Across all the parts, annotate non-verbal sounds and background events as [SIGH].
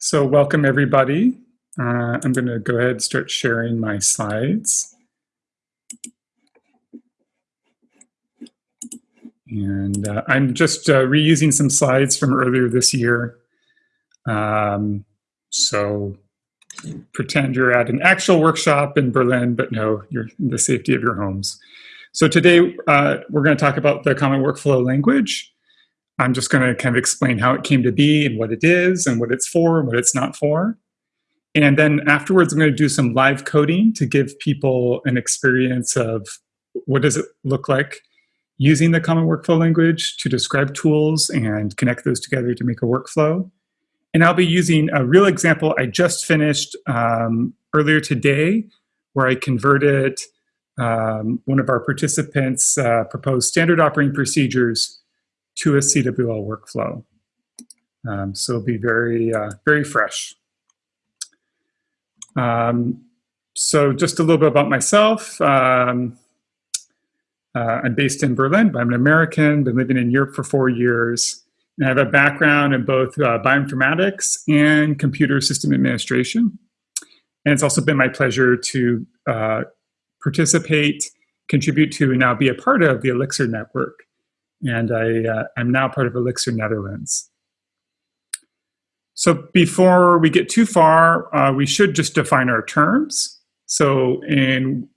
So welcome everybody. Uh, I'm going to go ahead and start sharing my slides. And uh, I'm just uh, reusing some slides from earlier this year. Um, so pretend you're at an actual workshop in Berlin, but no, you're in the safety of your homes. So today uh, we're going to talk about the Common Workflow Language. I'm just going to kind of explain how it came to be and what it is and what it's for and what it's not for. And then afterwards, I'm going to do some live coding to give people an experience of what does it look like using the common workflow language to describe tools and connect those together to make a workflow. And I'll be using a real example I just finished um, earlier today where I converted um, one of our participants' uh, proposed standard operating procedures to a CWL workflow. Um, so it'll be very, uh, very fresh. Um, so just a little bit about myself. Um, uh, I'm based in Berlin, but I'm an American, been living in Europe for four years. And I have a background in both uh, bioinformatics and computer system administration. And it's also been my pleasure to uh, participate, contribute to, and now be a part of the Elixir network and I, uh, I'm now part of Elixir Netherlands. So before we get too far, uh, we should just define our terms. So in,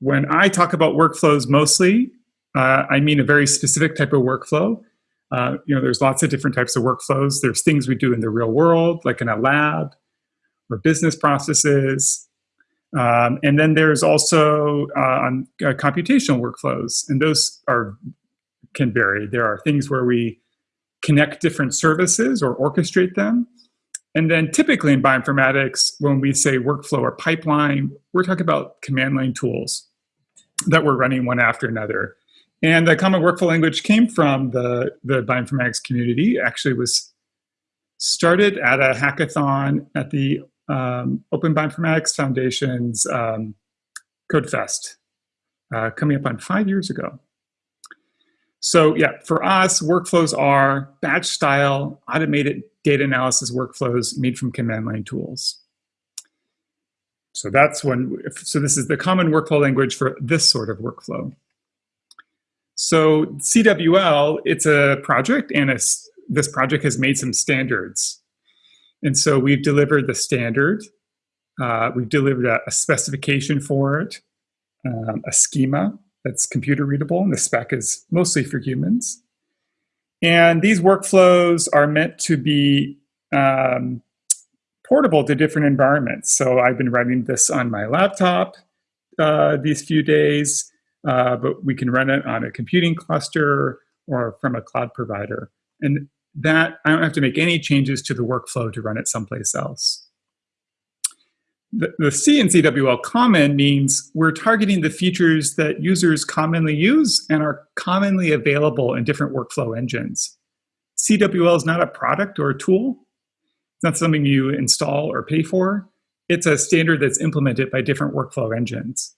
when I talk about workflows mostly, uh, I mean a very specific type of workflow. Uh, you know, there's lots of different types of workflows. There's things we do in the real world, like in a lab, or business processes. Um, and then there's also uh, uh, computational workflows, and those are can vary. There are things where we connect different services or orchestrate them. And then typically in bioinformatics, when we say workflow or pipeline, we're talking about command line tools that we're running one after another. And the common workflow language came from the, the bioinformatics community, actually was started at a hackathon at the um, Open Bioinformatics Foundation's um, CodeFest, uh, coming up on five years ago. So yeah, for us, workflows are batch style automated data analysis workflows made from command line tools. So that's when, so this is the common workflow language for this sort of workflow. So CWL, it's a project and a, this project has made some standards. And so we've delivered the standard, uh, we've delivered a, a, specification for it, um, a schema, that's computer readable, and the spec is mostly for humans. And these workflows are meant to be um, portable to different environments. So I've been writing this on my laptop uh, these few days, uh, but we can run it on a computing cluster or from a cloud provider. And that, I don't have to make any changes to the workflow to run it someplace else the, the C CWL common means we're targeting the features that users commonly use and are commonly available in different workflow engines. CWL is not a product or a tool. It's not something you install or pay for. It's a standard that's implemented by different workflow engines.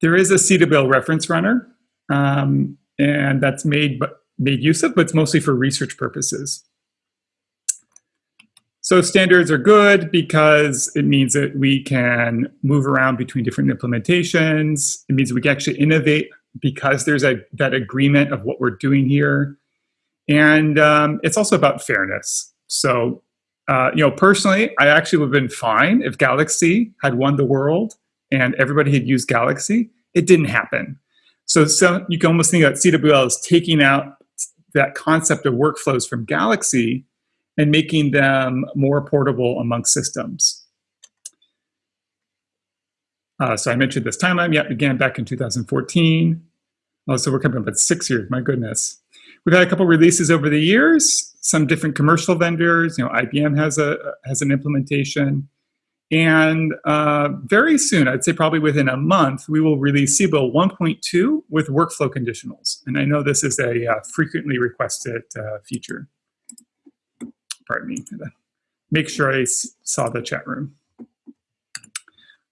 There is a CWL reference runner, um, and that's made, made use of, but it's mostly for research purposes. So standards are good because it means that we can move around between different implementations. It means we can actually innovate because there's a, that agreement of what we're doing here. And um, it's also about fairness. So, uh, you know, personally, I actually would have been fine if Galaxy had won the world and everybody had used Galaxy. It didn't happen. So, so you can almost think that CWL is taking out that concept of workflows from Galaxy and making them more portable among systems. Uh, so I mentioned this timeline, yeah, began back in 2014. Oh, so we're coming up at six years, my goodness. We've had a couple releases over the years, some different commercial vendors, you know, IBM has a has an implementation. And uh, very soon, I'd say probably within a month, we will release CWL 1.2 with workflow conditionals. And I know this is a uh, frequently requested uh, feature pardon me, make sure I saw the chat room.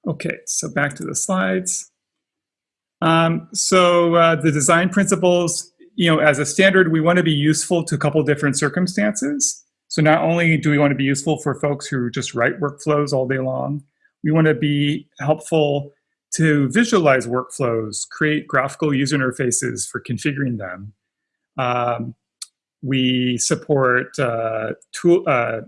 Okay, so back to the slides. Um, so uh, the design principles, you know, as a standard, we want to be useful to a couple different circumstances. So not only do we want to be useful for folks who just write workflows all day long, we want to be helpful to visualize workflows, create graphical user interfaces for configuring them. Um, we support uh, tool, uh,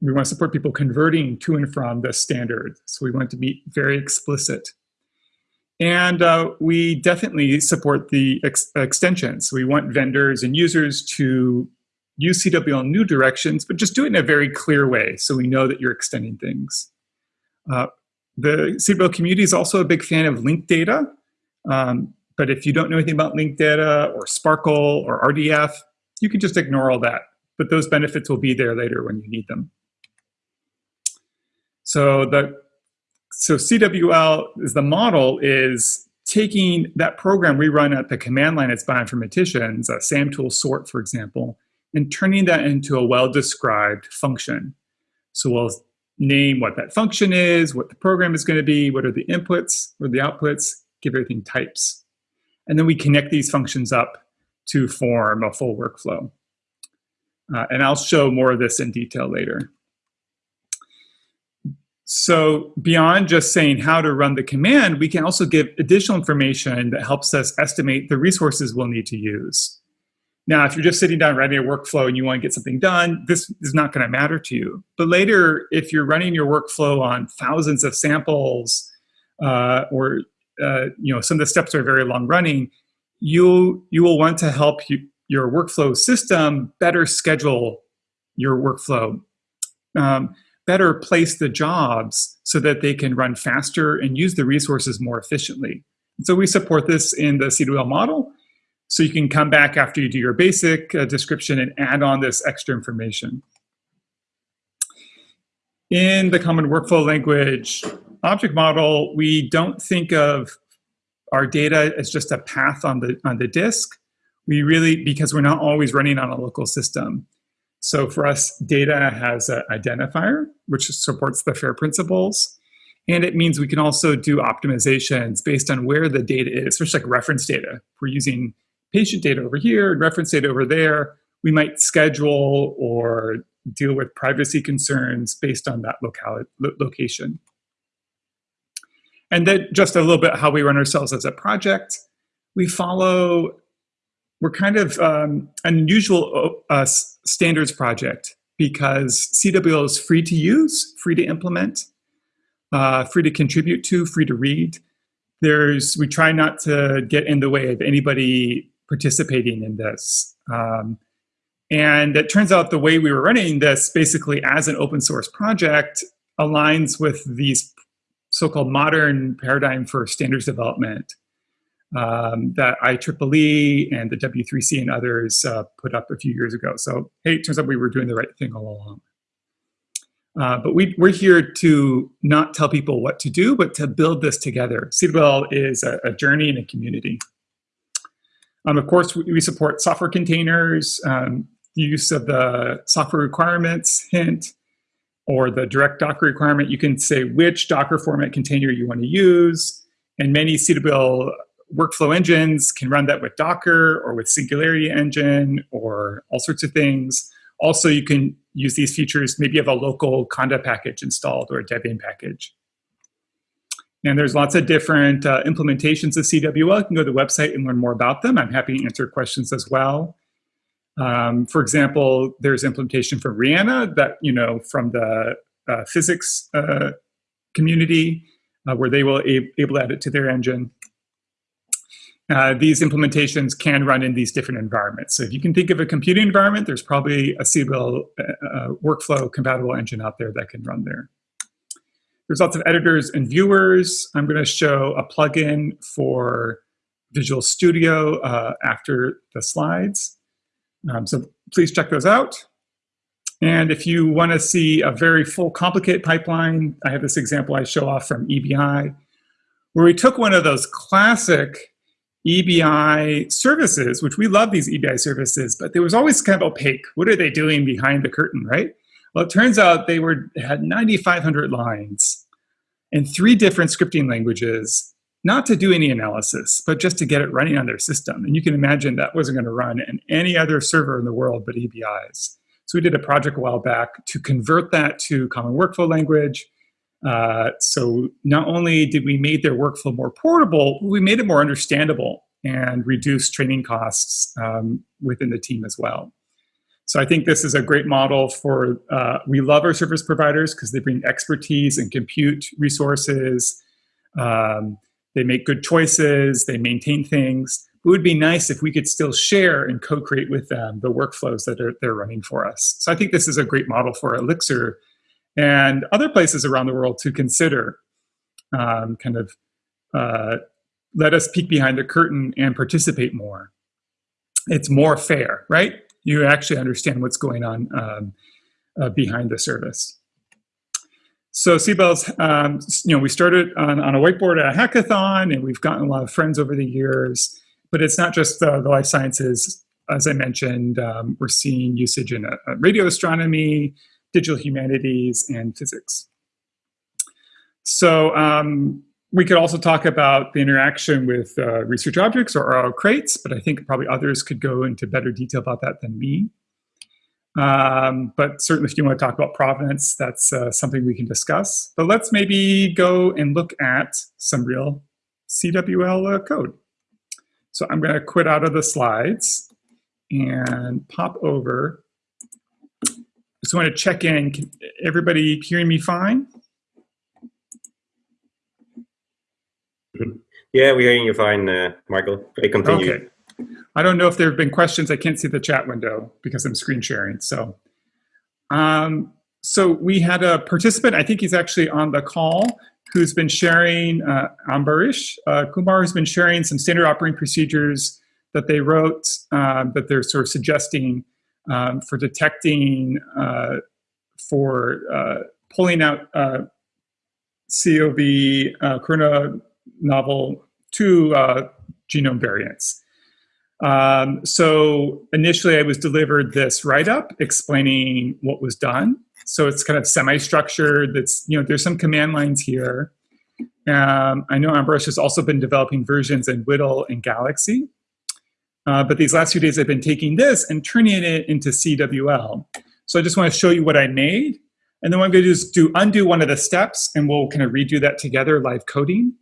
we want to support people converting to and from the standard. So we want to be very explicit. And uh, we definitely support the ex extensions. We want vendors and users to use CWL new directions, but just do it in a very clear way so we know that you're extending things. Uh, the CWL community is also a big fan of linked data. Um, but if you don't know anything about linked data or SPARQL or RDF, you can just ignore all that. But those benefits will be there later when you need them. So the so CWL is the model is taking that program we run at the command line as bioinformaticians, a SAM tool sort, for example, and turning that into a well-described function. So we'll name what that function is, what the program is going to be, what are the inputs or the outputs, give everything types. And then we connect these functions up to form a full workflow. Uh, and I'll show more of this in detail later. So beyond just saying how to run the command, we can also give additional information that helps us estimate the resources we'll need to use. Now, if you're just sitting down writing a workflow and you want to get something done, this is not going to matter to you. But later, if you're running your workflow on thousands of samples, uh, or uh, you know some of the steps are very long running, you you will want to help you, your workflow system better schedule your workflow, um, better place the jobs so that they can run faster and use the resources more efficiently. So we support this in the CWL model. So you can come back after you do your basic uh, description and add on this extra information. In the Common Workflow Language object model, we don't think of our data is just a path on the, on the disk. We really, because we're not always running on a local system. So for us, data has an identifier, which supports the FAIR principles. And it means we can also do optimizations based on where the data is, especially like reference data. We're using patient data over here and reference data over there, we might schedule or deal with privacy concerns based on that locality, location. And then just a little bit how we run ourselves as a project. We follow, we're kind of um, an unusual uh, standards project because CWL is free to use, free to implement, uh, free to contribute to, free to read. There's, we try not to get in the way of anybody participating in this. Um, and it turns out the way we were running this basically as an open source project aligns with these so-called modern paradigm for standards development um, that IEEE and the W3C and others uh, put up a few years ago. So, hey, it turns out we were doing the right thing all along. Uh, but we, are here to not tell people what to do, but to build this together. CWL is a, a journey and a community. Um, of course, we, we, support software containers, um, use of the software requirements hint, or the direct Docker requirement. You can say which Docker format container you want to use. And many CWL workflow engines can run that with Docker or with Singularity Engine or all sorts of things. Also, you can use these features. Maybe you have a local Conda package installed or a Debian package. And there's lots of different uh, implementations of CWL. You can go to the website and learn more about them. I'm happy to answer questions as well. Um, for example, there's implementation for REANA that, you know, from the uh, physics uh, community uh, where they will able to add it to their engine. Uh, these implementations can run in these different environments. So if you can think of a computing environment, there's probably a CWL uh, workflow compatible engine out there that can run there. There's lots of editors and viewers. I'm going to show a plugin for Visual Studio uh, after the slides. Um, so please check those out. And if you want to see a very full complicated pipeline, I have this example I show off from EBI, where we took one of those classic EBI services, which we love these EBI services, but there was always kind of opaque. What are they doing behind the curtain, right? Well, it turns out they were had 9,500 lines in three different scripting languages, not to do any analysis, but just to get it running on their system. And you can imagine that wasn't going to run in any other server in the world but EBI's. So we did a project a while back to convert that to common workflow language. Uh, so not only did we make their workflow more portable, we made it more understandable and reduced training costs um, within the team as well. So I think this is a great model for, uh, we love our service providers because they bring expertise and compute resources. Um, they make good choices, they maintain things. It would be nice if we could still share and co-create with them the workflows that are, they're running for us. So I think this is a great model for Elixir and other places around the world to consider um, kind of uh, let us peek behind the curtain and participate more. It's more fair, right? You actually understand what's going on um, uh, behind the service. So CWL's, um, you know, we started on, on, a whiteboard at a hackathon and we've gotten a lot of friends over the years, but it's not just uh, the life sciences. As I mentioned, um, we're seeing usage in uh, radio astronomy, digital humanities, and physics. So um, we could also talk about the interaction with uh, research objects or RO crates, but I think probably others could go into better detail about that than me. Um, but certainly if you want to talk about provenance, that's uh, something we can discuss. But let's maybe go and look at some real CWL uh, code. So I'm going to quit out of the slides and pop over just want to check in. Can everybody hearing me fine? Yeah, we're hearing you fine, uh, Michael. I continue. Okay. I don't know if there have been questions. I can't see the chat window because I'm screen sharing. So, um, so we had a participant. I think he's actually on the call who's been sharing. Uh, Ambarish uh, Kumar has been sharing some standard operating procedures that they wrote uh, that they're sort of suggesting um, for detecting, uh, for uh, pulling out uh, COV uh, corona novel 2 uh, genome variants. Um, so initially I was delivered this write-up explaining what was done. So it's kind of semi-structured. That's you know there's some command lines here. Um, I know Ambarish has also been developing versions in WDL and Galaxy. Uh, but these last few days I've been taking this and turning it into CWL. So I just want to show you what I made. And then what I'm going to do is do undo one of the steps and we'll kind of redo that together, live coding.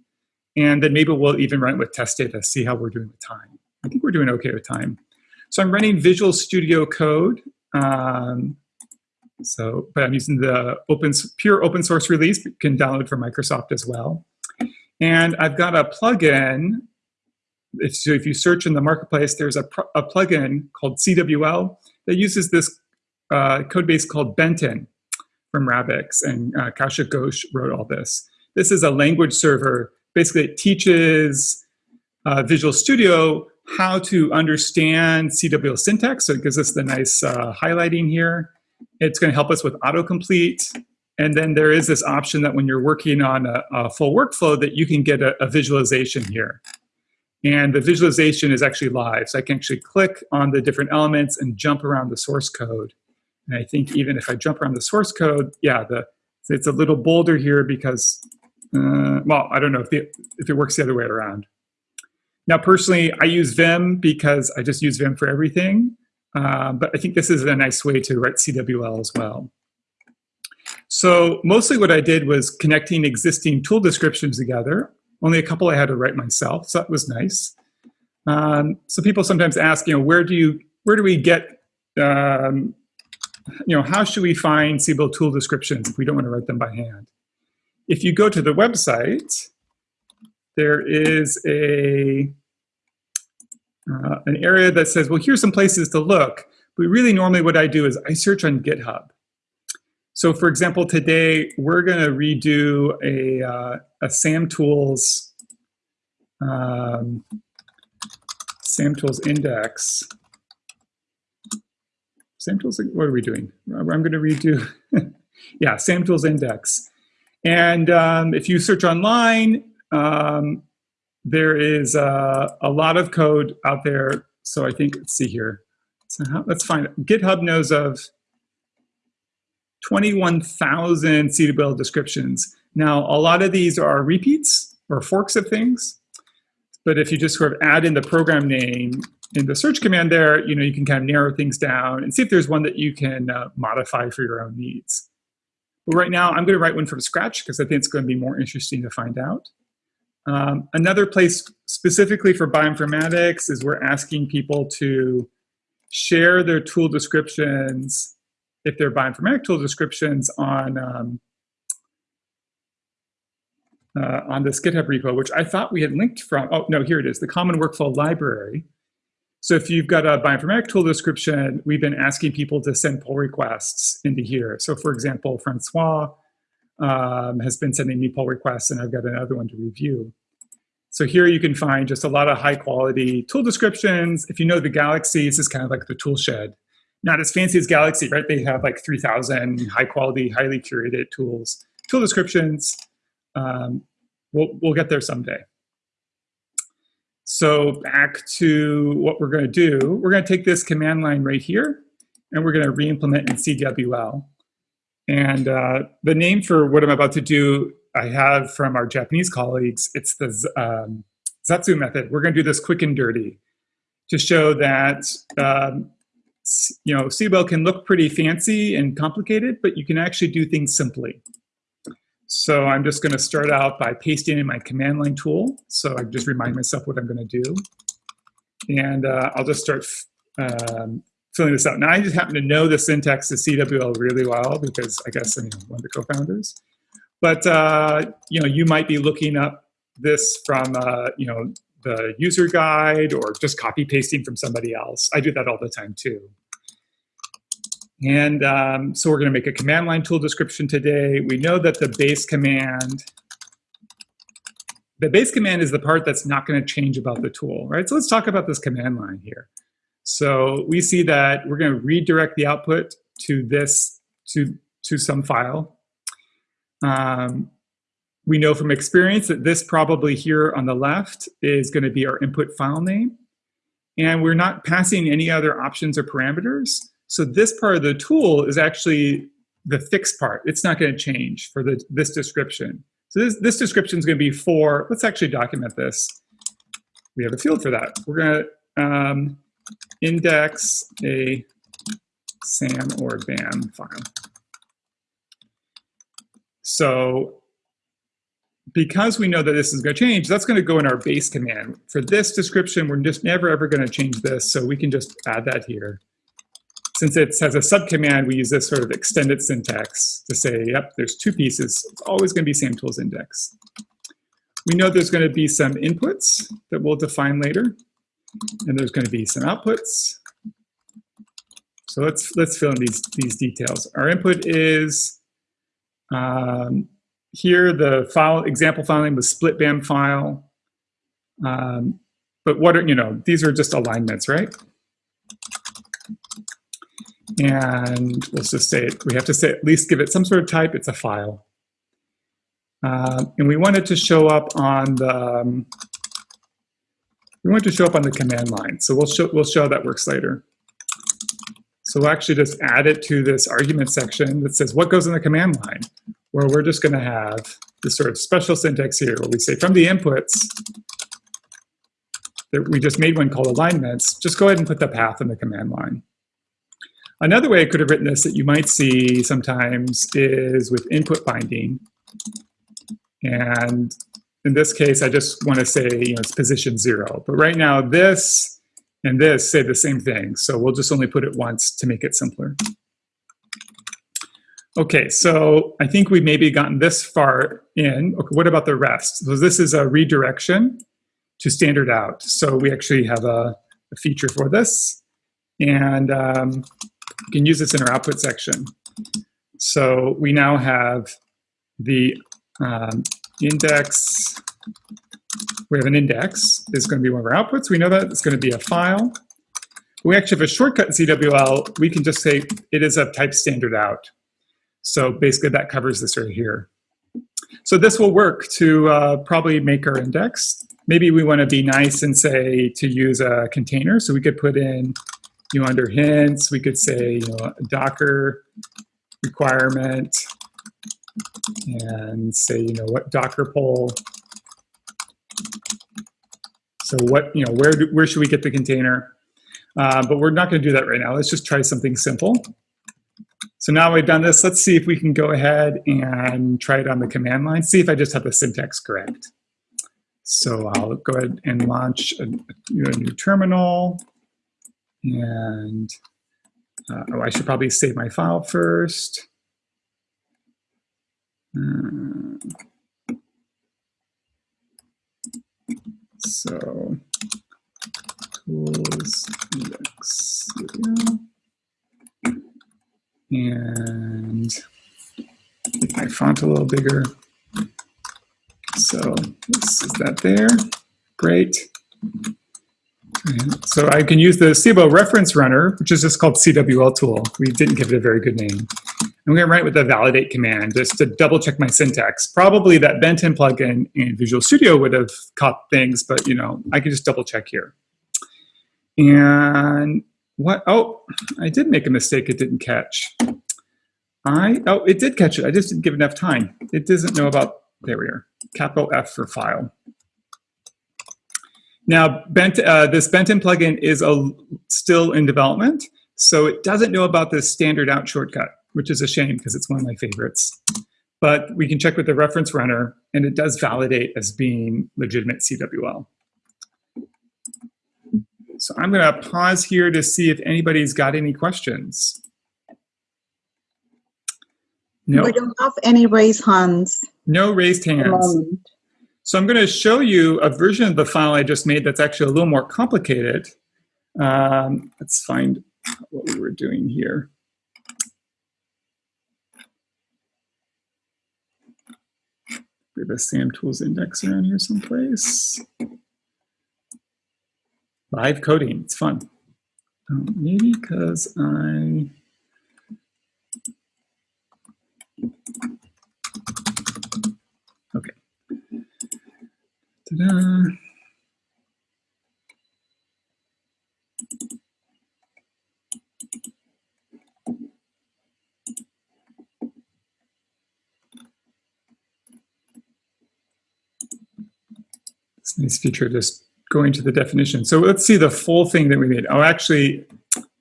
And then maybe we'll even run it with test data, see how we're doing with time. I think we're doing okay with time. So I'm running Visual Studio Code. Um, so, but I'm using the open, pure open source release, you can download from Microsoft as well. And I've got a plugin if, so if you search in the marketplace, there's a, a plugin called CWL that uses this uh, code base called Benten from Rabix, and uh, Kaushik Ghosh wrote all this. This is a language server. Basically, it teaches uh, Visual Studio how to understand CWL syntax, so it gives us the nice uh, highlighting here. It's going to help us with autocomplete. And then there is this option that when you're working on a, a full workflow that you can get a, a visualization here. And the visualization is actually live. So I can actually click on the different elements and jump around the source code. And I think even if I jump around the source code, yeah, the it's a little bolder here because, uh, well, I don't know if, the, if it works the other way around. Now, personally, I use Vim because I just use Vim for everything. Uh, but I think this is a nice way to write CWL as well. So mostly what I did was connecting existing tool descriptions together only a couple I had to write myself, so that was nice. Um, so people sometimes ask, you know, where do you, where do we get, um, you know, how should we find CWL tool descriptions if we don't want to write them by hand? If you go to the website, there is a uh, an area that says, well, here's some places to look. But really, normally what I do is I search on GitHub. So for example, today we're going to redo a, uh, a SAMtools, um, SAMtools index. SAMtools, what are we doing? I'm going to redo, [LAUGHS] yeah, SAM tools index. And um, if you search online, um, there is uh, a lot of code out there. So I think, let's see here. So how, let's find it. GitHub knows of 21,000 CWL descriptions. Now, a lot of these are repeats or forks of things. But if you just sort of add in the program name in the search command there, you know, you can kind of narrow things down and see if there's one that you can uh, modify for your own needs. But right now, I'm going to write one from scratch because I think it's going to be more interesting to find out. Um, another place specifically for bioinformatics is we're asking people to share their tool descriptions, if they're bioinformatic tool descriptions, on um, uh, on this GitHub repo, which I thought we had linked from. Oh no, here it is, the Common Workflow Library. So if you've got a bioinformatic tool description, we've been asking people to send pull requests into here. So for example, Francois um, has been sending me pull requests and I've got another one to review. So here you can find just a lot of high quality tool descriptions. If you know the Galaxy, this is kind of like the tool shed. Not as fancy as Galaxy, right? They have like 3,000 high quality, highly curated tools. Tool descriptions, um, we'll, we'll get there someday. So back to what we're going to do. We're going to take this command line right here, and we're going to re-implement in CWL. And uh, the name for what I'm about to do, I have from our Japanese colleagues. It's the um, Zatsu method. We're going to do this quick and dirty to show that um, you know CWL can look pretty fancy and complicated, but you can actually do things simply. So I'm just going to start out by pasting in my command line tool. So I just remind myself what I'm going to do. And uh, I'll just start um, filling this out. Now I just happen to know the syntax of CWL really well because I guess I'm one of the co-founders. But uh, you know, you might be looking up this from uh, you know the user guide or just copy pasting from somebody else. I do that all the time too. And um, so we're going to make a command line tool description today. We know that the base command, the base command is the part that's not going to change about the tool, right? So let's talk about this command line here. So we see that we're going to redirect the output to this, to, to some file. Um, we know from experience that this probably here on the left is going to be our input file name. And we're not passing any other options or parameters. So this part of the tool is actually the fixed part. It's not going to change for the, this description. So this, this description is going to be for, let's actually document this. We have a field for that. We're going to um, index a SAM or BAM file. So because we know that this is going to change, that's going to go in our base command. For this description, we're just never ever going to change this, so we can just add that here. Since it has a subcommand, we use this sort of extended syntax to say, yep, there's two pieces. It's always going to be SAMtools index. We know there's going to be some inputs that we'll define later, and there's going to be some outputs. So let's let's fill in these these details. Our input is um, here the file example file name was split bam file. Um, but what are you know these are just alignments, right? And let's just say it, we have to say at least give it some sort of type. It's a file. Uh, and we want it to show up on the um, we want to show up on the command line. So we'll show we'll show how that works later. So we'll actually just add it to this argument section that says what goes in the command line, where we're just going to have this sort of special syntax here where we say from the inputs that we just made one called alignments, just go ahead and put the path in the command line. Another way I could have written this that you might see sometimes is with input binding. And in this case, I just want to say you know, it's position zero. But right now, this and this say the same thing. So we'll just only put it once to make it simpler. Okay, so I think we've maybe gotten this far in. Okay, what about the rest? So this is a redirection to standard out. So we actually have a, a feature for this. And um, we can use this in our output section. So we now have the um, index, we have an index, is going to be one of our outputs. We know that it's going to be a file. We actually have a shortcut in CWL. We can just say it is of type standard out. So basically that covers this right here. So this will work to uh, probably make our index. Maybe we want to be nice and say to use a container. So we could put in you know, under hints, we could say, you know, Docker requirement and say, you know, what Docker poll So what, you know, where, do, where should we get the container? Uh, but we're not going to do that right now. Let's just try something simple. So now we've done this, let's see if we can go ahead and try it on the command line, see if I just have the syntax correct. So I'll go ahead and launch a, a new terminal. And uh, oh, I should probably save my file first. Uh, so tools index and make my font a little bigger. So this is that there. Great. So I can use the CWL reference runner, which is just called CWL tool. We didn't give it a very good name. I'm going to write with the validate command just to double check my syntax. Probably that Benten plugin in Visual Studio would have caught things, but you know, I can just double check here. And what, oh, I did make a mistake it didn't catch. I, oh, it did catch it. I just didn't give enough time. It doesn't know about, there we are, capital F for file. Now, Bent, uh, this Benten plugin is a, still in development, so it doesn't know about this standard out shortcut, which is a shame because it's one of my favorites. But we can check with the reference runner, and it does validate as being legitimate CWL. So I'm going to pause here to see if anybody's got any questions. No. We don't have any raised hands. No raised hands. So I'm going to show you a version of the file I just made that's actually a little more complicated. Um, let's find what we were doing here. We have a SAM tools index around here someplace. Live coding, it's fun. Um, maybe because I Ta-da. This nice feature just going to the definition. So let's see the full thing that we made. Oh, actually,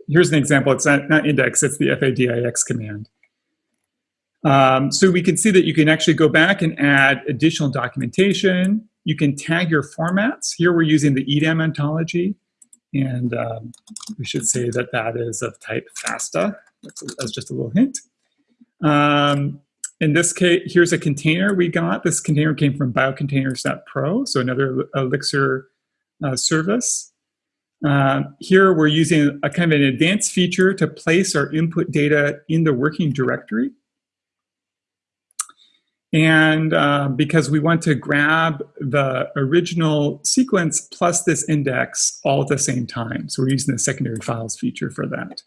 here's an example. It's not, not index, it's the faidx command. Um, so we can see that you can actually go back and add additional documentation. You can tag your formats. Here we're using the EDAM ontology. And um, we should say that that is of type FASTA. That's, that's just a little hint. Um, in this case, here's a container we got. This container came from biocontainers.pro, so another Elixir uh, service. Uh, here we're using a kind of an advanced feature to place our input data in the working directory. And uh, because we want to grab the original sequence plus this index all at the same time. So we're using the secondary files feature for that.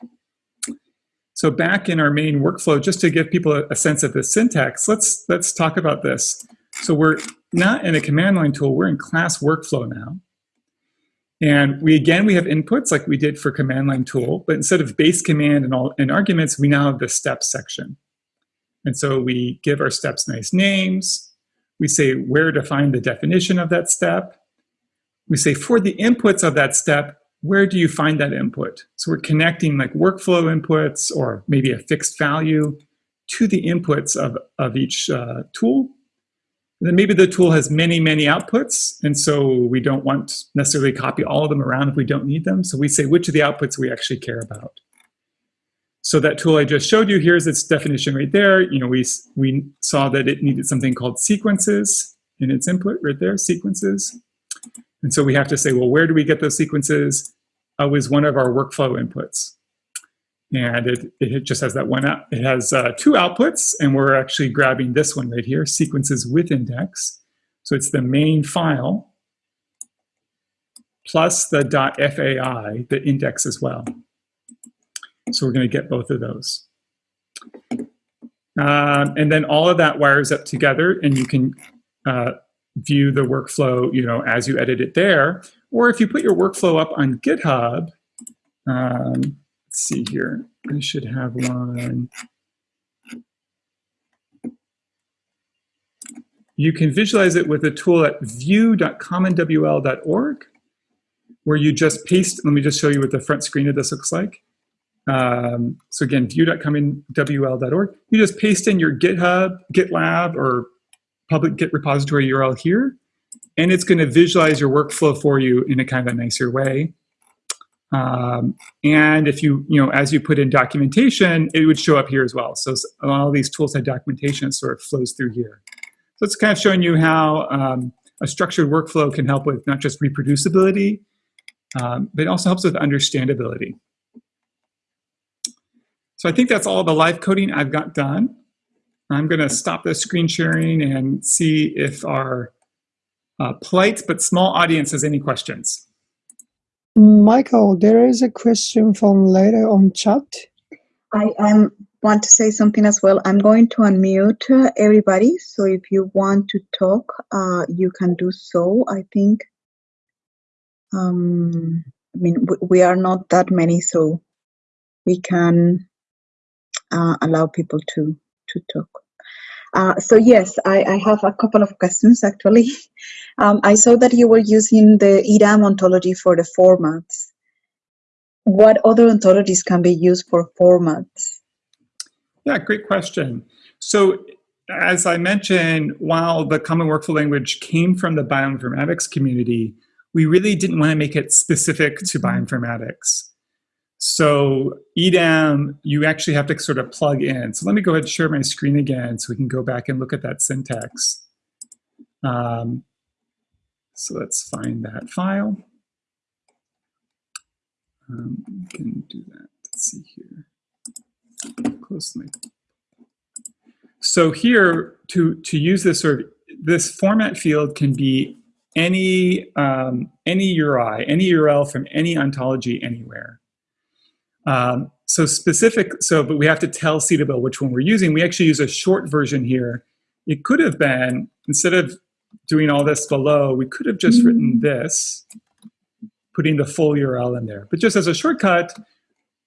So back in our main workflow, just to give people a, a sense of the syntax, let's, let's talk about this. So we're not in a command line tool, we're in class workflow now. And we again, we have inputs like we did for command line tool, but instead of base command and, all, and arguments, we now have the steps section. And so we give our steps nice names. We say where to find the definition of that step. We say for the inputs of that step, where do you find that input? So we're connecting like workflow inputs or maybe a fixed value to the inputs of, of each uh, tool. And then maybe the tool has many, many outputs, and so we don't want necessarily copy all of them around if we don't need them. So we say which of the outputs we actually care about. So that tool I just showed you, here's its definition right there. You know, we, we saw that it needed something called sequences in its input right there, sequences. And so we have to say, well, where do we get those sequences? Oh, was one of our workflow inputs. And it, it just has that one out. It has uh, two outputs, and we're actually grabbing this one right here, sequences with index. So it's the main file plus the .fai, the index as well. So we're going to get both of those. Um, and then all of that wires up together, and you can uh, view the workflow, you know, as you edit it there. Or if you put your workflow up on GitHub, um, Let's see here. I should have one. You can visualize it with a tool at view.commonwl.org. where you just paste, let me just show you what the front screen of this looks like. Um, so again, view.commonwl.org. You just paste in your GitHub, GitLab, or public Git repository URL here, and it's going to visualize your workflow for you in a kind of a nicer way. Um, and if you, you know, as you put in documentation, it would show up here as well. So all these tools have documentation it sort of flows through here. So it's kind of showing you how um, a structured workflow can help with not just reproducibility, um, but it also helps with understandability. So I think that's all the live coding I've got done. I'm going to stop the screen sharing and see if our uh, polite but small audience has any questions. Michael, there is a question from later on chat. I um, want to say something as well. I'm going to unmute uh, everybody, so if you want to talk, uh, you can do so. I think, um, I mean, we are not that many, so we can uh, allow people to to talk. Uh, so yes, I, I, have a couple of questions actually. [LAUGHS] Um, I saw that you were using the EDAM ontology for the formats. What other ontologies can be used for formats? Yeah, great question. So as I mentioned, while the Common Workflow Language came from the bioinformatics community, we really didn't want to make it specific to mm-hmm. bioinformatics. So EDAM, you actually have to sort of plug in. So let me go ahead and share my screen again so we can go back and look at that syntax. Um, so let's find that file. Um, we can do that. Let's see here. Close my. So here, to to use this sort of this format field can be any um, any URI, any URL from any ontology anywhere. Um, so specific, so, but we have to tell CWL which one we're using. We actually use a short version here. It could have been, instead of doing all this below, we could have just mm written this, putting the full URL in there. But just as a shortcut,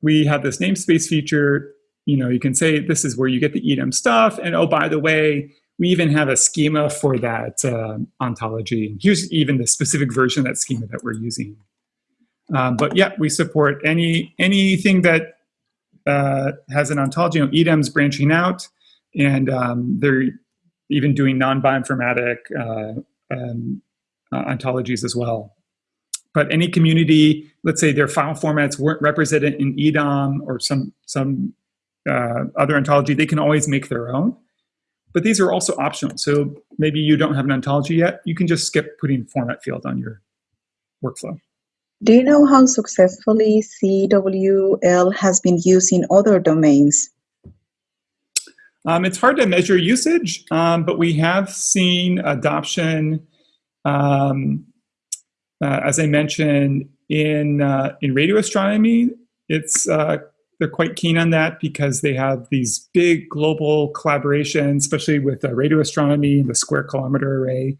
we have this namespace feature. You know, you can say this is where you get the EDAM stuff. And oh, by the way, we even have a schema for that uh, ontology. Here's even the specific version of that schema that we're using. Um, but yeah, we support any anything that uh, has an ontology. You know, EDAM's branching out, and um, they're even doing non-bioinformatic uh, um, uh, ontologies as well. But any community, let's say their file formats weren't represented in EDAM or some some uh, other ontology, they can always make their own. But these are also optional. So maybe you don't have an ontology yet, you can just skip putting format field on your workflow. Do you know how successfully CWL has been used in other domains? Um, it's hard to measure usage, um, but we have seen adoption, um, uh, as I mentioned, in, uh, in radio astronomy. It's, uh, they're quite keen on that because they have these big global collaborations, especially with radio astronomy and the Square Kilometre Array.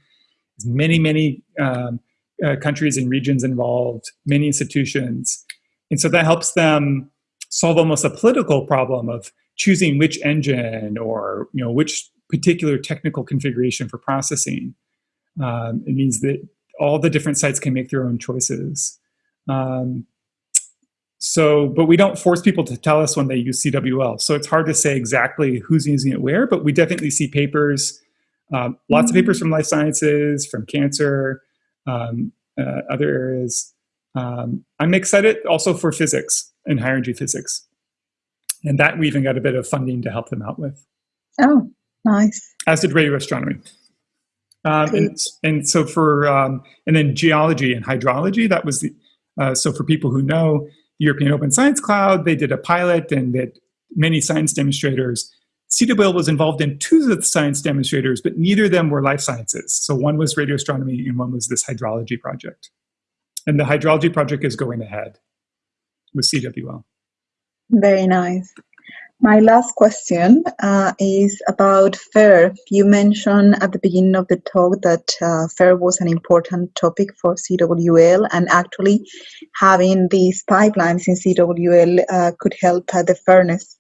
There's many, many um, uh, countries and regions involved, many institutions. And so that helps them solve almost a political problem of choosing which engine or you know which particular technical configuration for processing. Um, it means that all the different sites can make their own choices. Um, so, but we don't force people to tell us when they use CWL. So it's hard to say exactly who's using it where, but we definitely see papers, um, lots of papers from life sciences, from cancer, um, uh, other areas. Um, I'm excited also for physics and higher energy physics. And that we even got a bit of funding to help them out with. Oh, nice. As did radio astronomy. Um, and, and, so for, um, and then geology and hydrology, that was the, uh, so for people who know the European Open Science Cloud, they did a pilot and that many science demonstrators CWL was involved in two of the science demonstrators, but neither of them were life sciences. So one was radio astronomy and one was this hydrology project. And the hydrology project is going ahead with CWL. Very nice. My last question uh, is about FAIR. You mentioned at the beginning of the talk that uh, FAIR was an important topic for CWL, and actually having these pipelines in CWL uh, could help uh, the fairness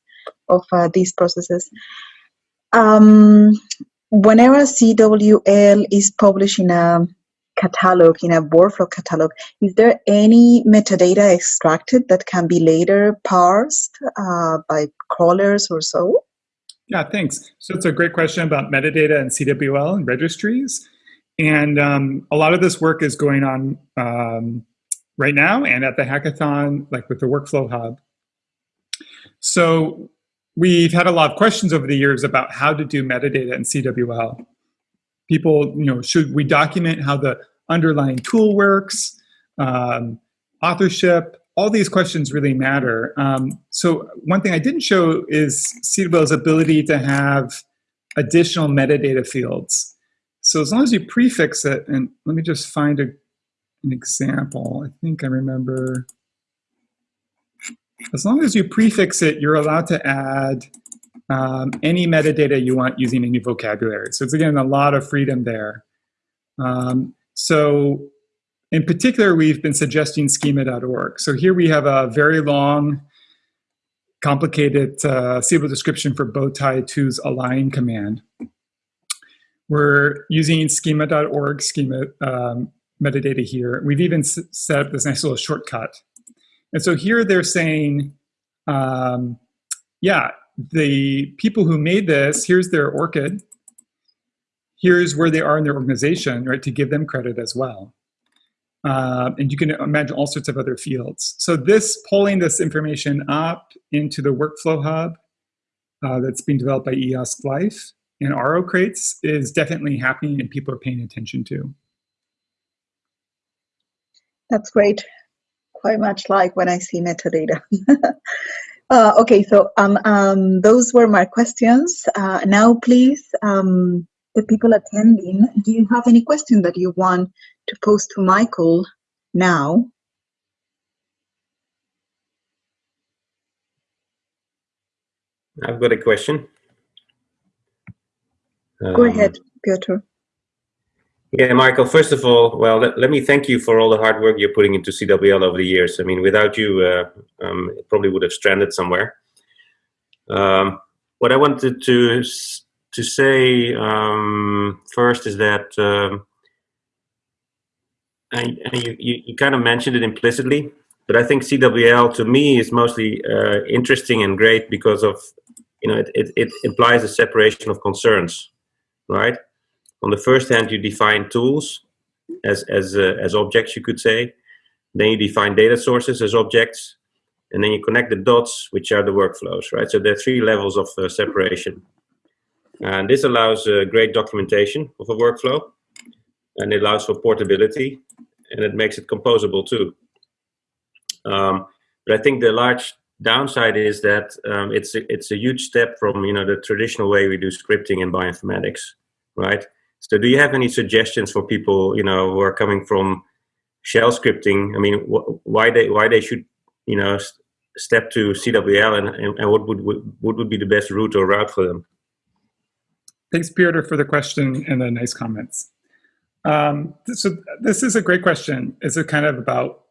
of uh, these processes. Um, whenever CWL is publishing a catalog, in a workflow catalog, is there any metadata extracted that can be later parsed uh, by crawlers or so? Yeah, thanks. So it's a great question about metadata and CWL and registries. And um, a lot of this work is going on um, right now and at the hackathon, like with the Workflow Hub. So we've had a lot of questions over the years about how to do metadata in CWL. People, you know, should we document how the underlying tool works, um, authorship, all these questions really matter. Um, so one thing I didn't show is CWL's ability to have additional metadata fields. So as long as you prefix it, and let me just find a, an example. I think I remember. As long as you prefix it, you're allowed to add um, any metadata you want using any vocabulary. So it's again a lot of freedom there. Um, so in particular, we've been suggesting schema.org. So here we have a very long, complicated uh, description for bowtie 2's align command. We're using schema.org schema um, metadata here. We've even set up this nice little shortcut. And so here they're saying, um, yeah, the people who made this, here's their ORCID. Here's where they are in their organization, right, to give them credit as well. Uh, and you can imagine all sorts of other fields. So this, pulling this information up into the workflow hub uh, that's being developed by EOSC Life and RO crates is definitely happening and people are paying attention to. That's great. Quite much like when I see metadata. [LAUGHS] uh, okay, so um, um, those were my questions. Uh, now, please, um, the people attending, do you have any question that you want to pose to Michael now? I've got a question. Go um, ahead, Piotr. Yeah, Michael, first of all, well, let, let, me thank you for all the hard work you're putting into CWL over the years. I mean, without you, uh, um, it probably would have stranded somewhere. Um, what I wanted to to say um, first is that um, and, you, you, you, kind of mentioned it implicitly, but I think CWL to me is mostly uh, interesting and great because of, you know, it, it, it, implies a separation of concerns, right? On the first hand, you define tools as, as, uh, as objects, you could say. Then you define data sources as objects, and then you connect the dots, which are the workflows, right? So there are three levels of uh, separation. And this allows uh, great documentation of a workflow, and it allows for portability, and it makes it composable too. Um, but I think the large downside is that um, it's a, it's a huge step from you know the traditional way we do scripting in bioinformatics, right? So, do you have any suggestions for people you know who are coming from shell scripting? I mean, wh why they why they should you know step to CWL and, and, and what would what would be the best route or route for them? Thanks, Peter, for the question and the nice comments. Um, so this is a great question. It's a kind of about,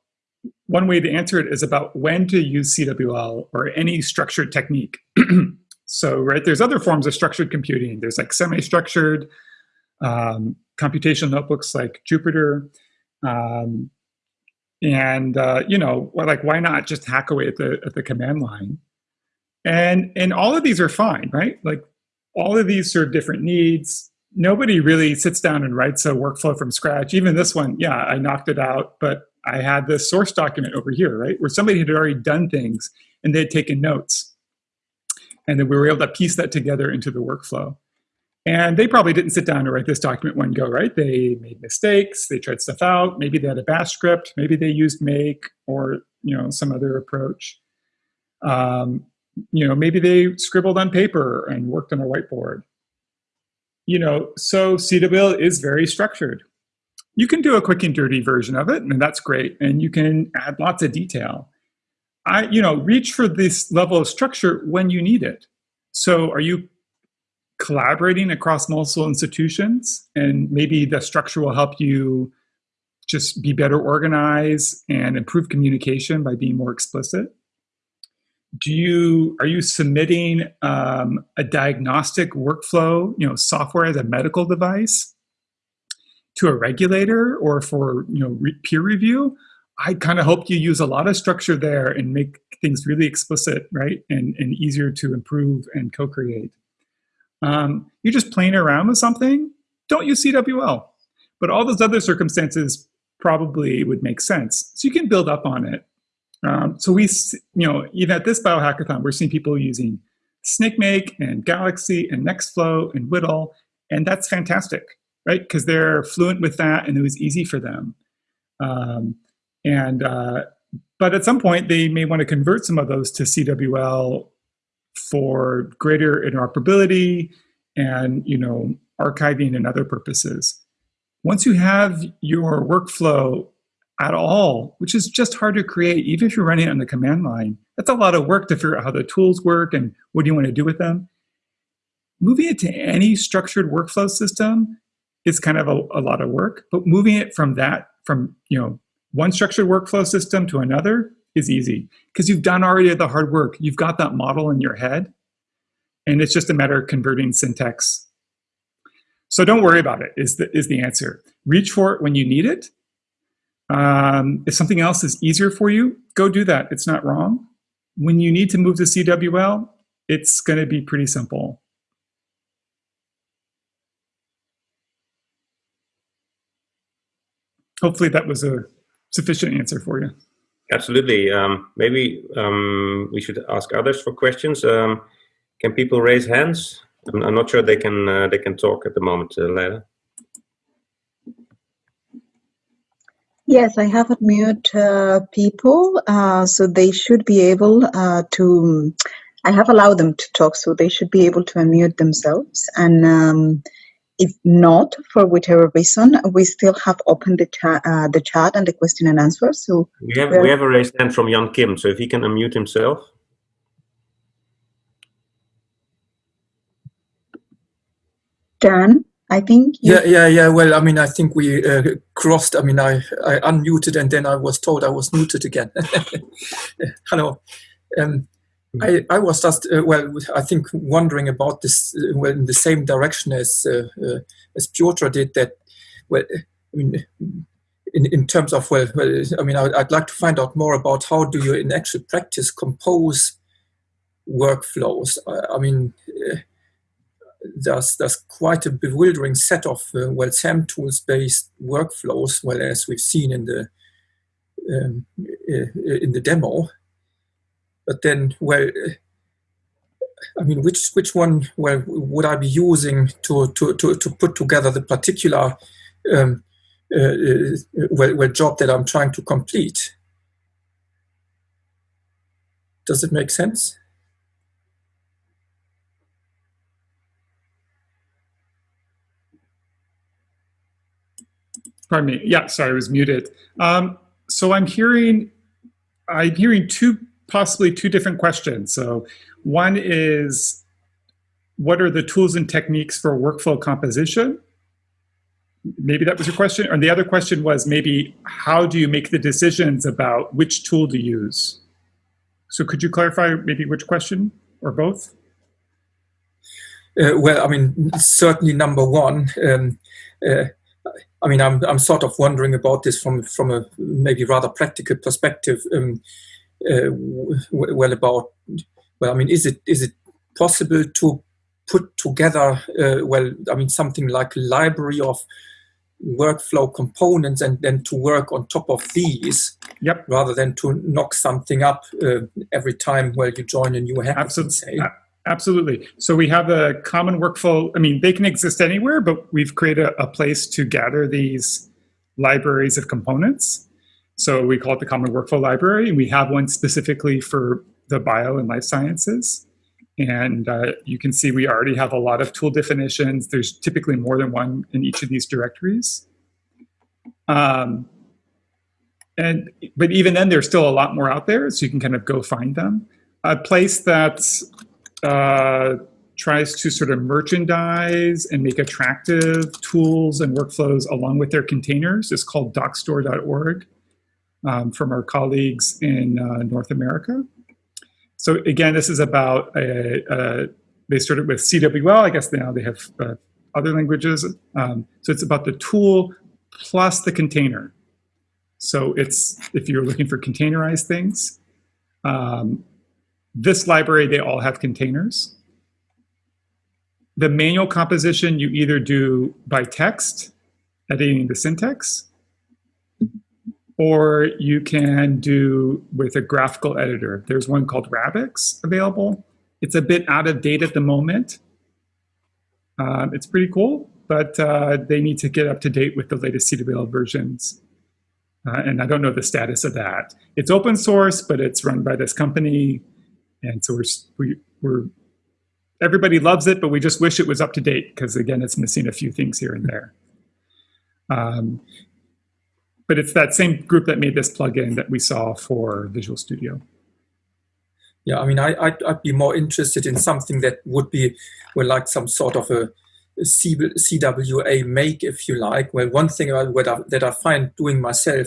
one way to answer it is about when to use CWL or any structured technique. [CLEARS THROAT] so, right, there's other forms of structured computing. There's like semi-structured um, computational notebooks like Jupyter. Um, and, uh, you know, like, why not just hack away at the, at the command line? And, and all of these are fine, right? Like all of these serve different needs. Nobody really sits down and writes a workflow from scratch. Even this one, yeah, I knocked it out, but I had this source document over here, right, where somebody had already done things and they had taken notes. And then we were able to piece that together into the workflow. And they probably didn't sit down and write this document one go, right? They made mistakes, they tried stuff out, maybe they had a bash script, maybe they used make or you know some other approach. Um, you know, maybe they scribbled on paper and worked on a whiteboard. You know, so CWL is very structured. You can do a quick and dirty version of it, and that's great. And you can add lots of detail. I, you know, reach for this level of structure when you need it. So are you collaborating across multiple institutions? And maybe the structure will help you just be better organized and improve communication by being more explicit do you are you submitting um, a diagnostic workflow you know software as a medical device to a regulator or for you know re peer review, I kind of hope you use a lot of structure there and make things really explicit, right, and, and easier to improve and co-create. Um, you're just playing around with something, don't use CWL. But all those other circumstances probably would make sense. So you can build up on it. Um, so we, you know, even at this biohackathon, we're seeing people using SnakeMake and Galaxy and Nextflow and WDL, and that's fantastic, right? Because they're fluent with that and it was easy for them. Um, and uh, but at some point they may want to convert some of those to CWL for greater interoperability and you know archiving and other purposes. Once you have your workflow at all, which is just hard to create, even if you're running it on the command line, that's a lot of work to figure out how the tools work and what do you want to do with them. Moving it to any structured workflow system is kind of a, a lot of work, but moving it from that, from you know one structured workflow system to another is easy because you've done already the hard work. You've got that model in your head, and it's just a matter of converting syntax. So don't worry about it, is the, is the answer. Reach for it when you need it. Um, if something else is easier for you, go do that. It's not wrong. When you need to move to CWL, it's going to be pretty simple. Hopefully that was a sufficient answer for you. Absolutely. Um, maybe um, we should ask others for questions. Um, can people raise hands? I'm, I'm, not sure they can uh, they can talk at the moment, uh. Yes, I have unmute uh, people, uh, so they should be able uh, to. I have allowed them to talk, so they should be able to unmute themselves. And um, if not, for whatever reason, we still have opened the chat, uh, the chat and the question and answer. So we have we have a raised hand from Jan Kim. So if he can unmute himself. Dan, I think. Yeah, yeah, yeah. Well, I mean, I think we uh, crossed. I mean, I I unmuted and then I was told I was muted again. [LAUGHS] Hello. Um, I, I was just uh, well I think wondering about this uh, well in the same direction as uh, uh as Piotr did that well I mean in, in terms of well, well I mean I, would like to find out more about how do you in actual practice compose workflows? I, I mean uh, there's there's quite a bewildering set of uh, well SAMtools based workflows well as we've seen in the um, in the demo but then, well, I mean, which which one well would I be using to to to, to put together the particular um, uh, uh, well, well job that I'm trying to complete? Does it make sense? Pardon me. Yeah, sorry, I was muted. Um, so I'm hearing, I'm hearing two possibly two different questions. So one is, what are the tools and techniques for workflow composition? Maybe that was your question. And the other question was maybe, how do you make the decisions about which tool to use? So could you clarify maybe which question or both? Uh, well, I mean, certainly number one, um, uh, I mean, I'm, I'm sort of wondering about this from, from a maybe rather practical perspective. Um, well about well i mean is it is it possible to put together uh, well i mean something like a library of workflow components and then to work on top of these yep. rather than to knock something up uh, every time where you join a new hack absolutely absolutely. So we have a common workflow i mean they can exist anywhere but we've created a, a place to gather these libraries of components so we call it the Common Workflow Library, and we have one specifically for the bio and life sciences. And uh, you can see we already have a lot of tool definitions. There's typically more than one in each of these directories. Um, and But even then, there's still a lot more out there, so you can kind of go find them. A place that uh, tries to sort of merchandise and make attractive tools and workflows along with their containers is called dockstore.org um, from our colleagues in uh, North America. So again, this is about, a, a, they started with CWL, I guess now they have uh, other languages. Um, so it's about the tool plus the container. So it's, if you're looking for containerized things, um, this library, they all have containers. The manual composition you either do by text, editing the syntax, or you can do with a graphical editor. There's one called Rabix available. It's a bit out of date at the moment. Um, it's pretty cool, but uh, they need to get up to date with the latest CWL versions. Uh, and I don't know the status of that. It's open source, but it's run by this company. And so we're, we, we're, everybody loves it, but we just wish it was up to date because again, it's missing a few things here and there. Um, but it's that same group that made this plugin that we saw for Visual Studio. Yeah, I mean, I, I'd, I'd be more interested in something that would be well, like some sort of a, CWA make, if you like. Well, one thing I, that I find doing myself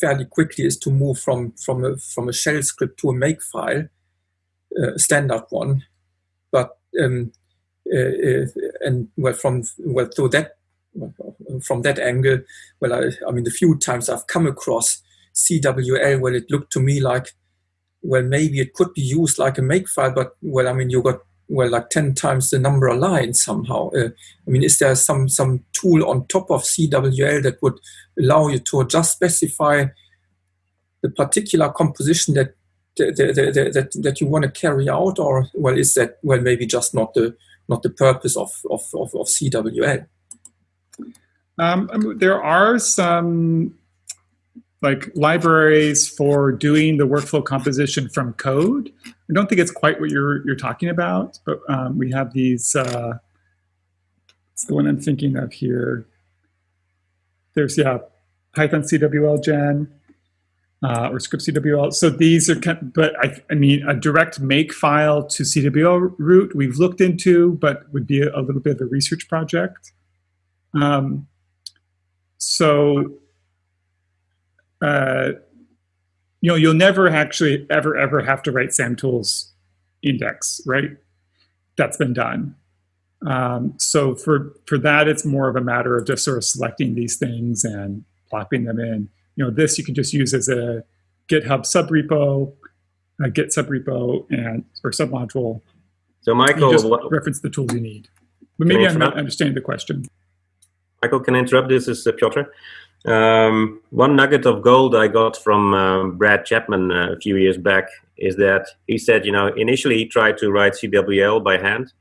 fairly quickly is to move from from a from a shell script to a make file, uh, standard one. But um, uh, uh, and well, from well, so that from that angle, well, I, I mean, the few times I've come across CWL, well, it looked to me like, well, maybe it could be used like a makefile, but well, I mean, you got well, like 10 times the number of lines somehow. Uh, I mean, is there some, some tool on top of CWL that would allow you to just specify the particular composition that that, that, that, that you want to carry out or well is that well maybe just not the not the purpose of of, of, of CWL um, there are some like libraries for doing the workflow composition from code. I don't think it's quite what you're you're talking about, but um, we have these. Uh, it's the one I'm thinking of here. There's yeah, Python CWL gen uh, or script CWL. So these are, kind of, but I, I mean, a direct make file to CWL route we've looked into, but would be a, a little bit of a research project. Um, so, uh, you know, you'll never actually ever, ever have to write samtools index, right? That's been done. Um, so for, for that, it's more of a matter of just sort of selecting these things and plopping them in. You know, this you can just use as a GitHub subrepo, a Git subrepo, and or submodule. So Michael, just reference the tools you need. But maybe I'm not understanding the question. Michael, can interrupt? This is uh, Piotr. Um, one nugget of gold I got from uh, Brad Chapman uh, a few years back is that he said, you know, initially he tried to write CWL by hand,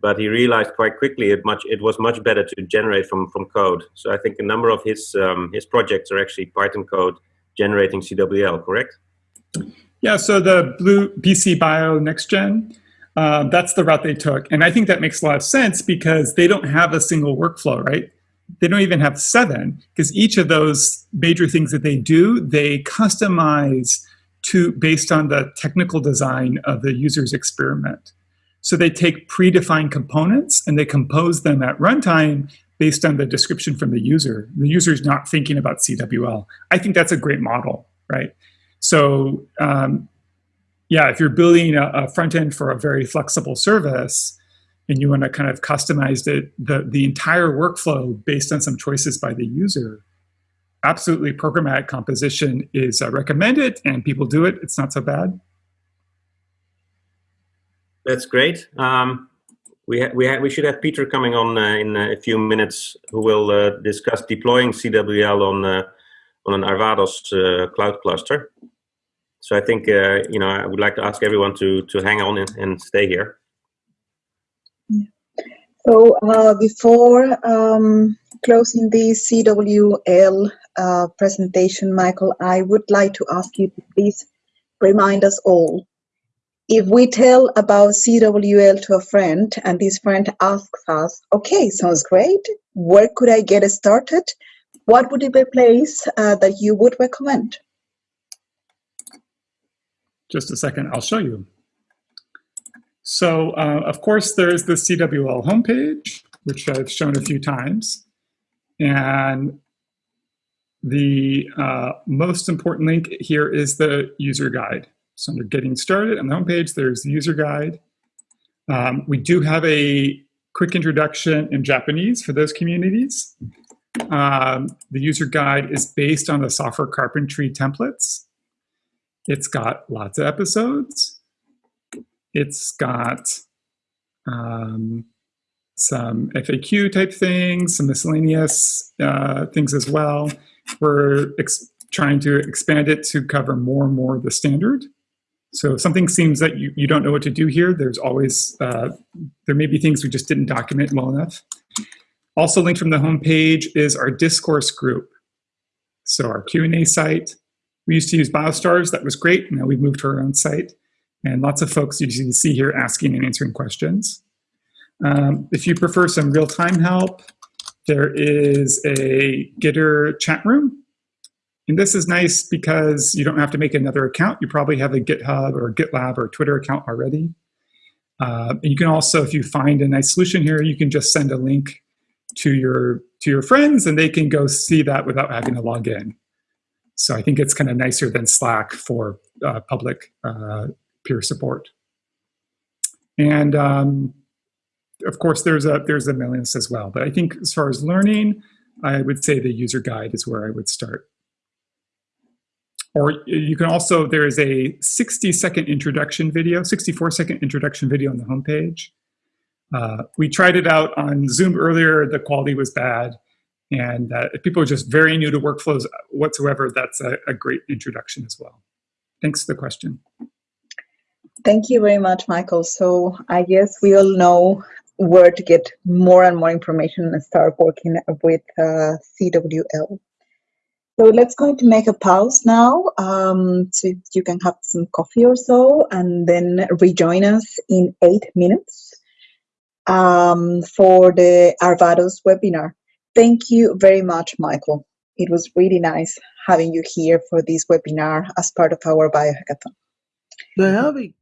but he realized quite quickly it much it was much better to generate from from code. So I think a number of his um, his projects are actually Python code generating CWL, correct? Yeah. So the Blue bcbio-nextgen. Uh, that's the route they took. And I think that makes a lot of sense because they don't have a single workflow, right? They don't even have seven because each of those major things that they do, they customize to based on the technical design of the user's experiment. So they take predefined components and they compose them at runtime based on the description from the user. The user is not thinking about CWL. I think that's a great model, right? So um, yeah, if you're building a, a front end for a very flexible service, and you want to kind of customize it, the, the entire workflow based on some choices by the user, absolutely programmatic composition is uh, recommended and people do it. It's not so bad. That's great. Um, we, we, we should have Peter coming on uh, in a few minutes who will uh, discuss deploying CWL on, uh, on an Arvados uh, cloud cluster. So I think, uh, you know, I would like to ask everyone to, to hang on and, and stay here. So uh, before um, closing the CWL uh, presentation, Michael, I would like to ask you to please remind us all. If we tell about CWL to a friend and this friend asks us, okay, sounds great, where could I get started? What would be a place uh, that you would recommend? Just a second, I'll show you. So uh, of course, there's the CWL homepage, which I've shown a few times. And the uh, most important link here is the user guide. So under getting started on the homepage, there's the user guide. Um, we do have a quick introduction in Japanese for those communities. Um, the user guide is based on the software carpentry templates. It's got lots of episodes. It's got um, some FAQ type things, some miscellaneous uh, things as well. We're trying to expand it to cover more and more of the standard. So if something seems that you, you don't know what to do here, there's always, uh, there may be things we just didn't document well enough. Also linked from the homepage is our discourse group. So our Q&A site. We used to use BioStars, that was great. Now we've moved to our own site. And lots of folks you see here asking and answering questions. Um, if you prefer some real-time help, there is a Gitter chat room. And this is nice because you don't have to make another account. You probably have a GitHub or GitLab or Twitter account already. Uh, and you can also, if you find a nice solution here, you can just send a link to your to your friends and they can go see that without having to log in. So I think it's kind of nicer than Slack for uh, public uh, peer support. And um, of course, there's a there's a mailing list as well. But I think as far as learning, I would say the user guide is where I would start. Or you can also, there is a 60 second introduction video, 64 second introduction video on the homepage. Uh, we tried it out on Zoom earlier, the quality was bad. And uh, if people are just very new to workflows whatsoever, that's a, a great introduction as well. Thanks for the question. Thank you very much, Michael. So I guess we all know where to get more and more information and start working with uh, CWL. So let's going to make a pause now um, so you can have some coffee or so and then rejoin us in eight minutes um, for the Arvados webinar. Thank you very much, Michael. It was really nice having you here for this webinar as part of our biohackathon. The having